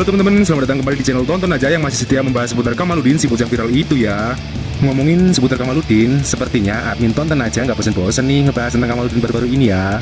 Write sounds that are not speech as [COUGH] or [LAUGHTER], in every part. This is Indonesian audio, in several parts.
Halo teman-teman, selamat datang kembali di channel Tonton Aja yang masih setia membahas seputar Kamaludin si bocah viral itu ya. Ngomongin seputar Kamaludin, sepertinya admin Tonton Aja nggak bosen-bosen nih ngebahas tentang Kamaludin baru-baru ini ya.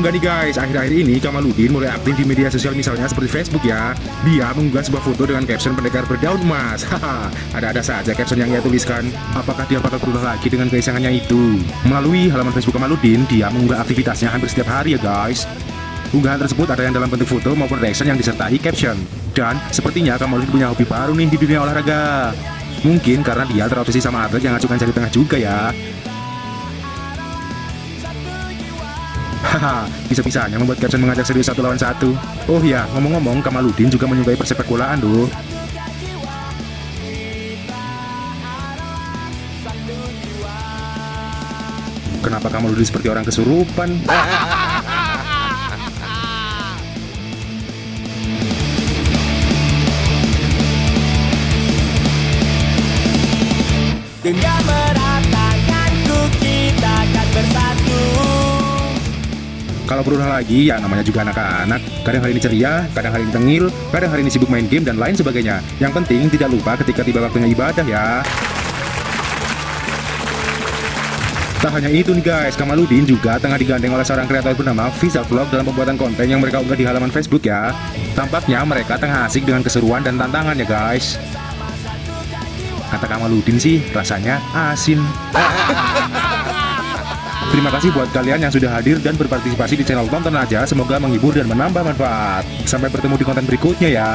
Tahu nggak nih guys, akhir-akhir ini Kamaludin mulai aktif di media sosial misalnya seperti Facebook ya. Dia mengunggah sebuah foto dengan caption pendekar berdaun emas. [LAUGHS] Ada-ada saja caption yang ia tuliskan. Apakah dia bakal berulah lagi dengan keisangannya itu? Melalui halaman Facebook Kamaludin, dia mengunggah aktivitasnya hampir setiap hari ya guys. Unggahan tersebut ada yang dalam bentuk foto maupun reaction yang disertai caption. Dan sepertinya Kamaludin punya hobi baru nih di dunia olahraga. Mungkin karena dia terobsesi sama atlet yang ngacukan jari tengah juga ya. Haha, bisa-bisanya membuat caption mengajak serius satu lawan satu. Oh ya, ngomong-ngomong, Kamaludin juga menyukai persepak bolaan loh. Kenapa Kamaludin seperti orang kesurupan? Dengan Kalau berulah lagi, ya namanya juga anak-anak. Kadang hari ini ceria, kadang hari ini tengil, kadang hari ini sibuk main game dan lain sebagainya. Yang penting tidak lupa ketika tiba waktunya ibadah ya. Tak hanya itu nih guys, Kamaludin juga tengah digandeng oleh seorang kreator bernama Visa Vlog dalam pembuatan konten yang mereka unggah di halaman Facebook ya. Tampaknya mereka tengah asik dengan keseruan dan tantangan ya guys. Kata Kamaludin sih, rasanya asin. [LAUGHS] Terima kasih buat kalian yang sudah hadir dan berpartisipasi di channel Tonton Aja. Semoga menghibur dan menambah manfaat. Sampai bertemu di konten berikutnya ya.